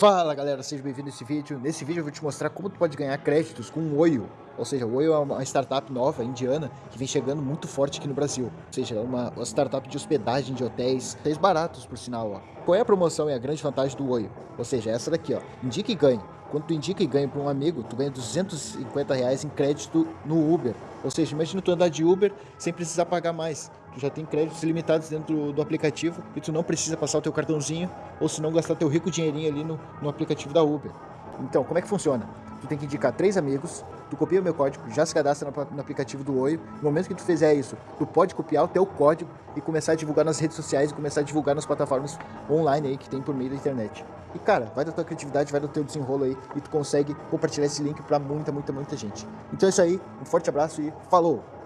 Fala galera, seja bem-vindo a esse vídeo. Nesse vídeo eu vou te mostrar como tu pode ganhar créditos com o Oio. Ou seja, o Oio é uma startup nova, indiana, que vem chegando muito forte aqui no Brasil. Ou seja, é uma, startup de hospedagem de hotéis, hotéis baratos por sinal. Ó. Qual é a promoção e a grande vantagem do Oio? Ou seja, essa daqui, ó. Indica e ganhe. Quando tu indica e ganha para um amigo, tu ganha 250 reais em crédito no Uber. Ou seja, imagina tu andar de Uber sem precisar pagar mais. Tu já tem créditos ilimitados dentro do aplicativo e tu não precisa passar o teu cartãozinho ou se não gastar teu rico dinheirinho ali no, no aplicativo da Uber. Então, como é que funciona? Tu tem que indicar três amigos, tu copia o meu código, já se cadastra no, no aplicativo do Oi. No momento que tu fizer isso, tu pode copiar o teu código e começar a divulgar nas redes sociais e começar a divulgar nas plataformas online aí que tem por meio da internet. E cara, vai da tua criatividade, vai do teu desenrolo aí e tu consegue compartilhar esse link para muita, muita, muita gente. Então é isso aí, um forte abraço e falou!